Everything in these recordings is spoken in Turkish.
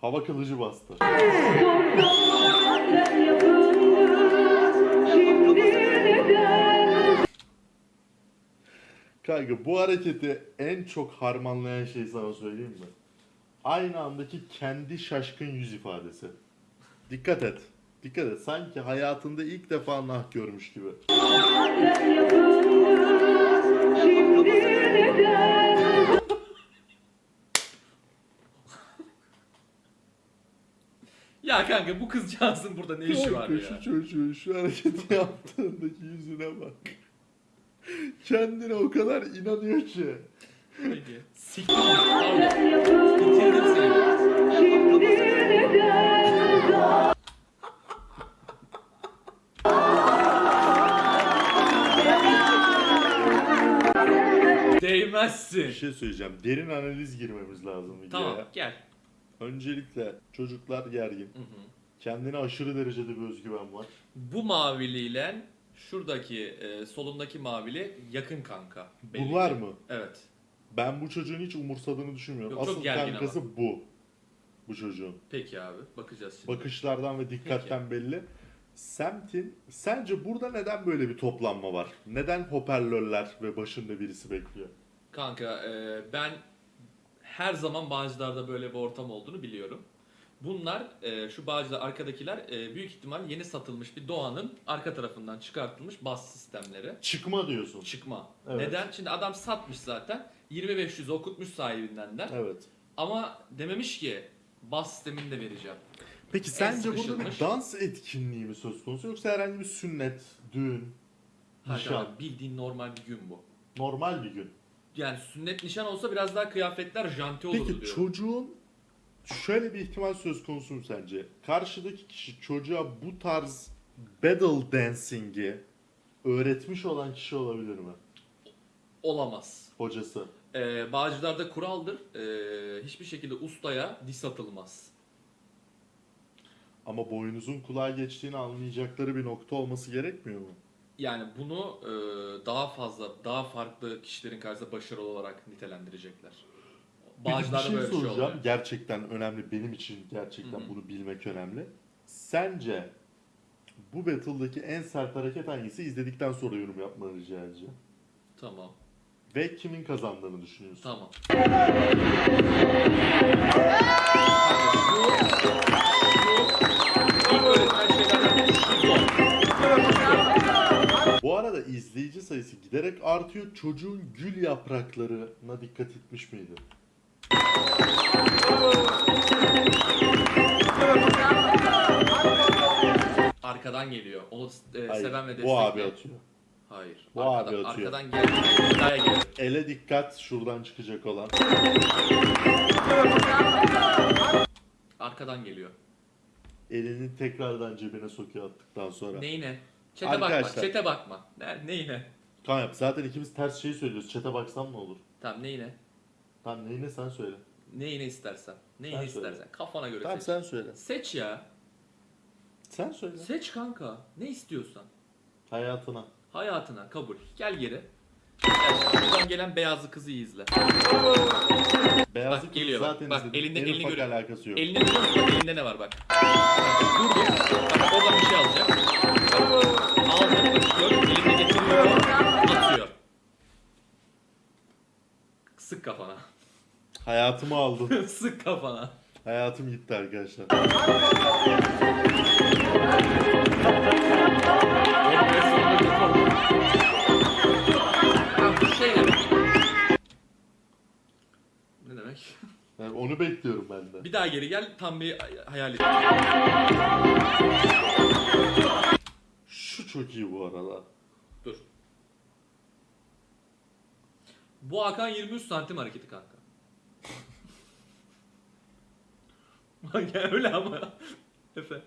Hava kılıcı bastı. Kanka bu hareketi en çok harmanlayan şey sana söyleyeyim mi? Aynı andaki kendi şaşkın yüz ifadesi. Dikkat et. Dikkat et. Sanki hayatında ilk defa nah görmüş gibi. Kanka bu kızcağızın burada ne işi var ya? şu çocuğun şu hareketi yaptığındaki yüzüne bak. Kendine o kadar inanıyor ki. Peki. Siktir. Bitirdim seni. Bir Değmezsin. şey söyleyeceğim. Derin analiz girmemiz lazım videoya. Tamam gel. Öncelikle çocuklar gergin. Hı hı. Kendine aşırı derecede bir özgüven var. Bu maviliyle şuradaki e, solundaki mavili yakın kanka. belli Bunlar ki. mı? Evet. Ben bu çocuğun hiç umursadığını düşünmüyorum. Yok, çok Asıl gergin kankası bu. Bu çocuğun. Peki abi bakacağız şimdi. Bakışlardan ve dikkatten belli. Semt'in sence burada neden böyle bir toplanma var? Neden hoparlörler ve başında birisi bekliyor? Kanka e, ben her zaman Bağcılar'da böyle bir ortam olduğunu biliyorum. Bunlar e, şu Bağcılar arkadakiler e, büyük ihtimal yeni satılmış bir Doğan'ın arka tarafından çıkartılmış bas sistemleri. Çıkma diyorsun. Çıkma. Evet. Neden? Şimdi adam satmış zaten. 2500 okutmuş sahibinden de. Evet. Ama dememiş ki bas sistemini de vereceğim. Peki sence burada bir dans etkinliği mi söz konusu yoksa herhangi bir sünnet, düğün, Hayır nişan, abi, bildiğin normal bir gün bu. normal bir gün? Yani sünnet nişan olsa biraz daha kıyafetler janti olurdu Peki diyorum. çocuğun şöyle bir ihtimal söz konusu mu sence? Karşıdaki kişi çocuğa bu tarz battle dancing'i öğretmiş olan kişi olabilir mi? Olamaz. Hocası. Ee, Bağcılar'da kuraldır. Ee, hiçbir şekilde ustaya dis atılmaz. Ama boynuzun kulağa geçtiğini anlayacakları bir nokta olması gerekmiyor mu? Yani bunu e, daha fazla, daha farklı kişilerin karşısında başarılı olarak nitelendirecekler. Bağcılar'da bir şey böyle bir şey soracağım. oluyor. Gerçekten önemli. Benim için gerçekten Hı hı. bunu bilmek önemli. Sence bu battle'daki en sert hareket hangisi? İzledikten sonra yorum yapmanı rica edeceğim. Tamam, Ve kimin kazandığını düşünüyorsun? tamam. Giderek artıyor. Çocuğun gül yapraklarına dikkat etmiş miydi? Arkadan geliyor. Onu e, Hayır, seven ve bu abi destekleyen. atıyor. Hayır. Bu arkadan, abi atıyor. Arkadan geliyor. Ele dikkat şuradan çıkacak olan. Arkadan geliyor. Elini tekrardan cebine sokuyor attıktan sonra. Neyine? Çete bakma, Arkadaşlar. çete bakma. Ne, neyine? Kan yap. Zaten ikimiz ters şeyi söylüyoruz. Çete baksam ne olur? Tamam neyine? Tamam neyine sen söyle. Neyine istersen. Neyine Sen söyle. istersen. Kafana göre Tamam seç. sen söyle. Seç ya. Sen söyle. Seç kanka. Ne istiyorsan. Hayatına. Hayatına kabul. Gel geri. Gel. Buradan gelen beyazlı kızı iyi izle. Beyazlık geliyor bak. zaten Bak, izledim. elinde- En elini ufak görüyor. alakası yok. Elinde görüyor musun? Bak elinde ne var bak. Durdu. Bak oradan bir şey alacak. Bak, Aldı. Bak gör. Elinde getiriyor. Atıyor. Sık kafana. Hayatımı aldın. Sık kafana. Hayatım gitti arkadaşlar. Bu şey. Ne demek? Yani onu bekliyorum ben de. Bir daha geri gel tam bir hayal et. Şu çok iyi bu arada. Dur. Bu Hakan 23 santim hareketi kanka. Ya öyle ama. Efe.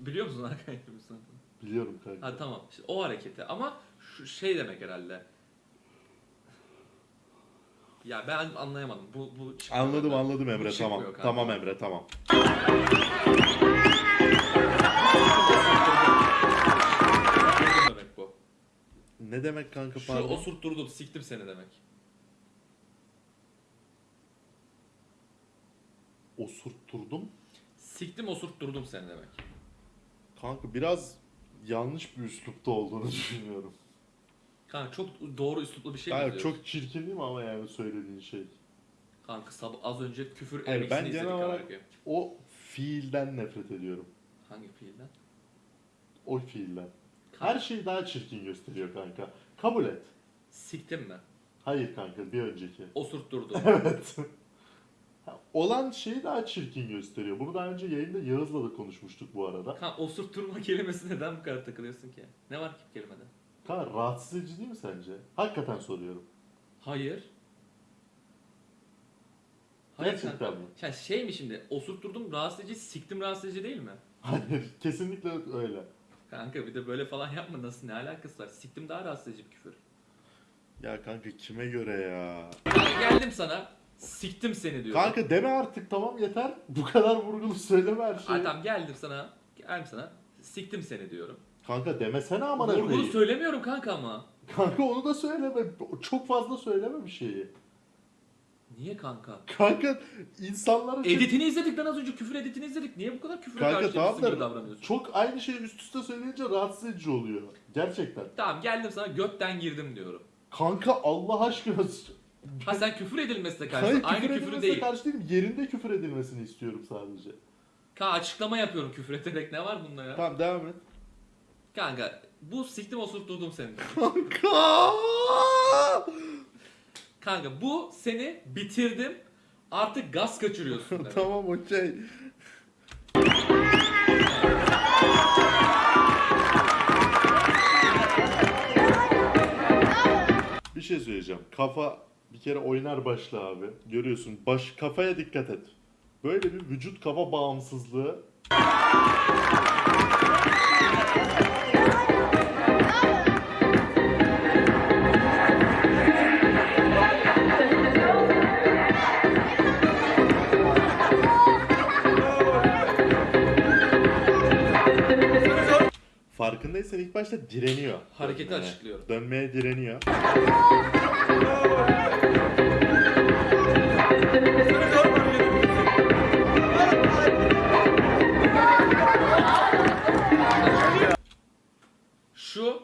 Biliyor musun Hakan 23 santim? Biliyorum kanka. Ha tamam. İşte o hareketi ama şu şey demek herhalde. Ya ben anlayamadım. Bu bu çıkmıyor Anladım anladım Emre Bu çıkmıyor tamam. kanka. Tamam Emre tamam. Ne demek kanka Şu pardon? osurtturdum siktim seni demek. osurtturdum. Siktim osurtturdum seni demek. Kanka biraz yanlış bir üslupta olduğunu düşünüyorum. Kanka çok doğru üsluplu bir şey mi diyorsun? çok çirkin değil mi ama yani söylediğin şey. Kanka sabah az önce küfür Hayır, ben genel izledik olarak-. O fiilden nefret ediyorum. Hangi fiilden? O fiilden. Her şeyi daha çirkin gösteriyor kanka. Kabul et. Siktim mi? Hayır kanka bir önceki. Osurtturdum. Evet. Ha, Olan şeyi daha çirkin gösteriyor. Bunu daha önce yayında Yağız'la da konuşmuştuk bu arada. Kanka osurtturma kelimesi neden bu kadar takılıyorsun ki? Ne var ki bu kelimede? Kanka rahatsız edici değil mi sence? Hakikaten soruyorum. Hayır. Hayır Gerçekten kanka. mi? Ya şey mi şimdi? Osurtturdum rahatsız edici, siktim rahatsız edici değil mi? Hayır kesinlikle öyle. Kanka bir de böyle falan yapma nasıl ne alakası var? Siktim daha rahatsız edici bir küfür. Ya kanka kime göre ya? Geldim sana. Siktim seni diyorum. Kanka deme artık tamam yeter. Bu kadar vurgulu söyleme her şeyi. Ay tamam geldim sana. Geldim sana. Siktim seni diyorum. Kanka demesene amına Vurgulu koyayım. söylemiyorum kanka ama. Kanka onu da söyleme. Çok fazla söyleme bir şeyi. Niye kanka? Kanka insanlara Editini izledik ben az önce küfür editini izledik. Niye bu kadar küfür Kanka tamam karşıymışsın gibi da davranıyorsun? çok aynı şeyi üst üste söyleyince rahatsız edici oluyor. Gerçekten. Tamam geldim sana götten girdim diyorum. Kanka Allah aşkına. Ha sen küfür edilmesine Hayır karşı. küfür Aynı küfür edilmesine değil. karşı değilim. Yerinde küfür edilmesini istiyorum sadece. Kanka açıklama yapıyorum küfür ederek ne var bunda ya? Tamam devam et. Kanka bu siktim osurtturdum seni. Kanka. Kanka bu seni bitirdim. Artık gaz kaçırıyorsun demek. tamam okey. Bir şey söyleyeceğim. Kafa bir kere oynar başla abi. Görüyorsun. Baş kafaya dikkat et. Böyle bir vücut kafa bağımsızlığı Farkındaysan ilk başta direniyor. Hareketi Dönmeye. açıklıyorum. Dönmeye direniyor. Şu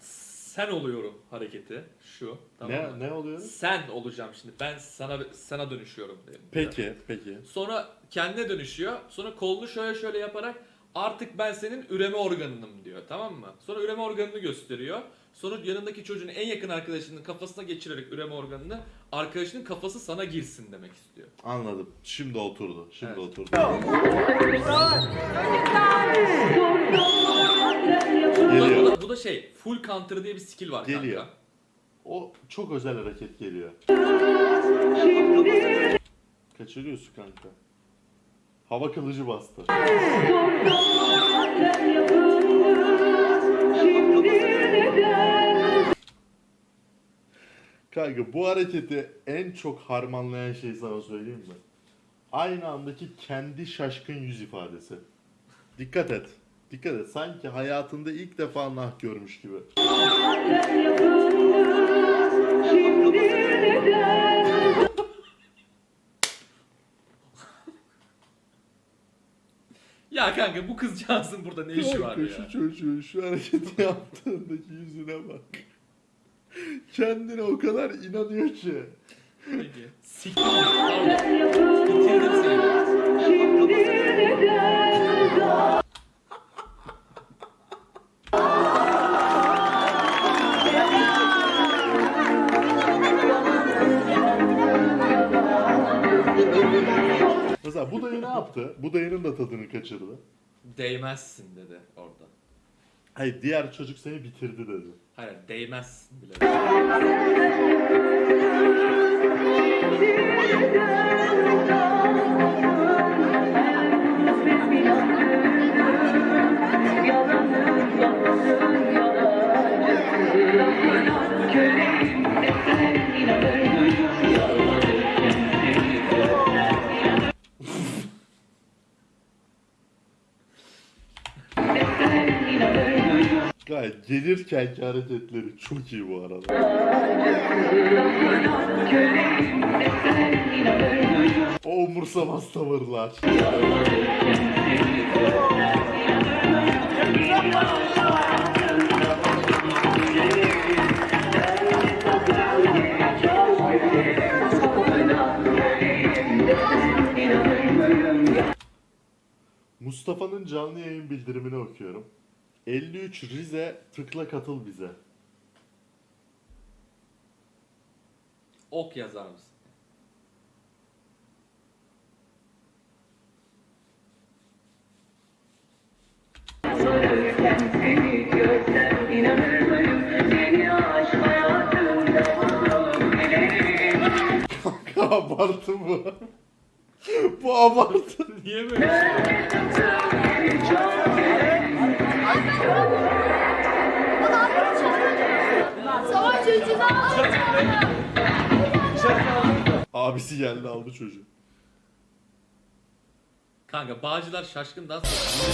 sen oluyorum hareketi. Şu. Tamam mı? ne ne oluyor? Sen olacağım şimdi. Ben sana sana dönüşüyorum diyelim. Peki, peki. Sonra kendine dönüşüyor. Sonra kolunu şöyle şöyle yaparak artık ben senin üreme organınım diyor. Tamam mı? Sonra üreme organını gösteriyor. Sonra yanındaki çocuğun en yakın arkadaşının kafasına geçirerek üreme organını arkadaşının kafası sana girsin demek istiyor. Anladım. Şimdi oturdu. Şimdi Evet. oturdu. Bu da, Geliyor. bu, da, bu da şey full counter diye bir skill var Geliyor. kanka. O çok özel hareket geliyor. Kaçırıyorsun kanka. Hava kılıcı bastı. Kanka bu hareketi en çok harmanlayan şey sana söyleyeyim mi? Aynı andaki kendi şaşkın yüz ifadesi. Dikkat et. Dikkat et. Sanki hayatında ilk defa nah görmüş gibi. Ya kanka bu kızcağızın burada ne işi var ya? şu çocuğun şu hareketi yaptığındaki yüzüne bak. Kendine o kadar inanıyor ki. Peki. Siktir. Bitirdim seni. Mesela yaptı? Bu dayının da tadını kaçırdı. Değmezsin dedi orada. Hayır diğer çocuk seni bitirdi dedi. Hayır değmezsin bile. Gayet gelirkenki hareketleri çok iyi bu arada. umursamaz tavırlar. Mustafa'nın canlı yayın bildirimini okuyorum. 53 Rize tıkla katıl bize. Ok yazar mısın? Sorarken seni görsem inanır mıyım? Seni aşk hayatımda buldum bilelim. abartı bu. bu abartı. Niye böyle şey? Abisi geldi aldı çocuğu. Kanka Bağcılar şaşkından sonra